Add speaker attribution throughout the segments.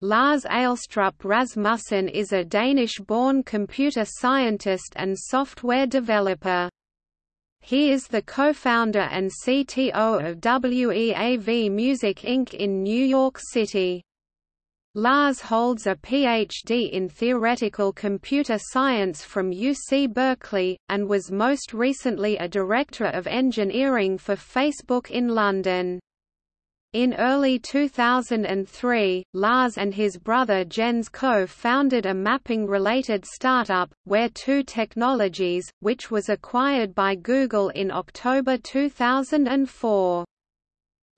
Speaker 1: Lars Eilstrup Rasmussen is a Danish-born computer scientist and software developer. He is the co-founder and CTO of WEAV Music Inc. in New York City. Lars holds a Ph.D. in theoretical computer science from UC Berkeley, and was most recently a Director of Engineering for Facebook in London. In early 2003, Lars and his brother Jens co-founded a mapping-related startup, Where2 Technologies, which was acquired by Google in October 2004.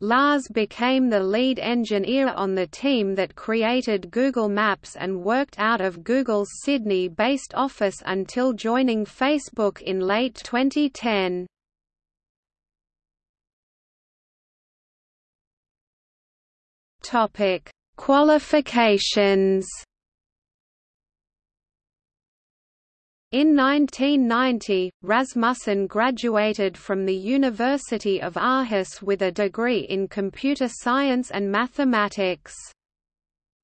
Speaker 1: Lars became the lead engineer on the team that created Google Maps and worked out of Google's Sydney-based office until joining Facebook in late 2010. Topic: Qualifications. In 1990, Rasmussen graduated from the University of Aarhus with a degree in computer science and mathematics.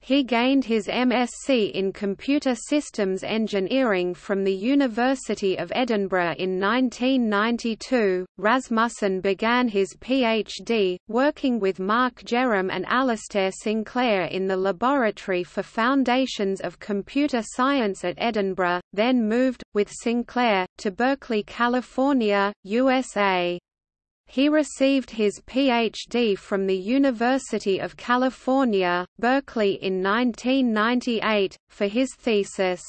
Speaker 1: He gained his MSc in Computer Systems Engineering from the University of Edinburgh in 1992. Rasmussen began his PhD, working with Mark Jerrum and Alistair Sinclair in the Laboratory for Foundations of Computer Science at Edinburgh, then moved, with Sinclair, to Berkeley, California, USA. He received his Ph.D. from the University of California, Berkeley in 1998, for his thesis,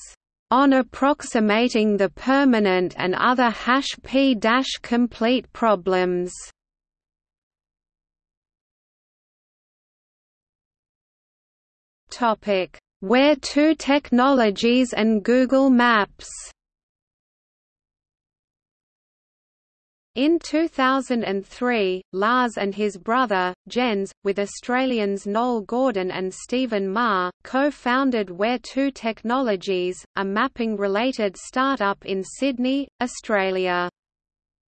Speaker 1: "...on approximating the permanent and other hash p-complete problems." Where2 Technologies and Google Maps In 2003, Lars and his brother, Jens, with Australians Noel Gordon and Stephen Ma, co-founded Where2 Technologies, a mapping-related startup in Sydney, Australia.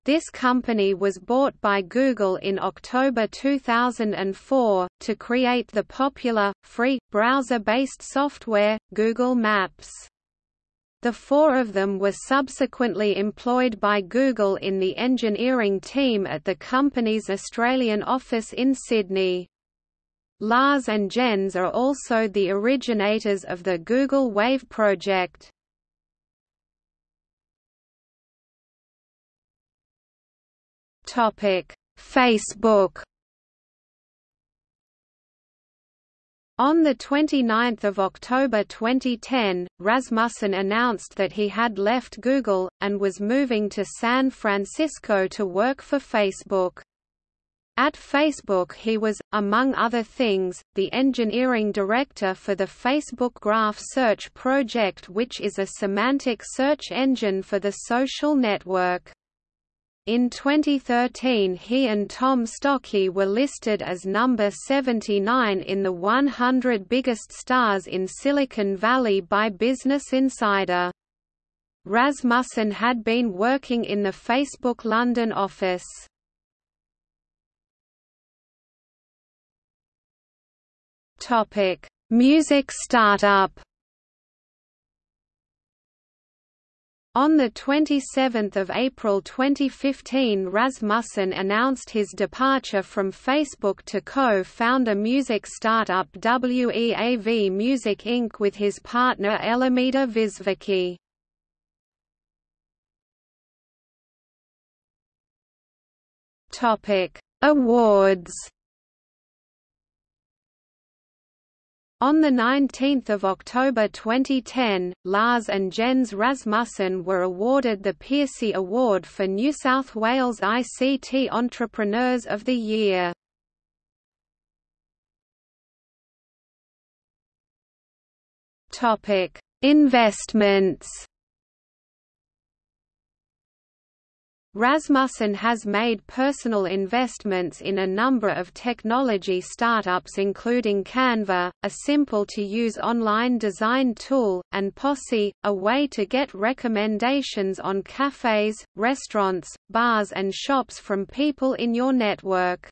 Speaker 1: This company was bought by Google in October 2004, to create the popular, free, browser-based software, Google Maps. The four of them were subsequently employed by Google in the engineering team at the company's Australian office in Sydney. Lars and Jens are also the originators of the Google Wave project. Facebook On 29 October 2010, Rasmussen announced that he had left Google, and was moving to San Francisco to work for Facebook. At Facebook he was, among other things, the engineering director for the Facebook Graph Search project which is a semantic search engine for the social network. In 2013 he and Tom Stocky were listed as number 79 in the 100 biggest stars in Silicon Valley by Business Insider. Rasmussen had been working in the Facebook London office. Music startup On 27 April 2015 Rasmussen announced his departure from Facebook to co-found a music startup WEAV Music Inc. with his partner Elimida Visvicki. Awards On 19 October 2010, Lars and Jens Rasmussen were awarded the Pearcey Award for New South Wales ICT Entrepreneurs of the Year. Investments Rasmussen has made personal investments in a number of technology startups including Canva, a simple-to-use online design tool, and Posse, a way to get recommendations on cafes, restaurants, bars and shops from people in your network.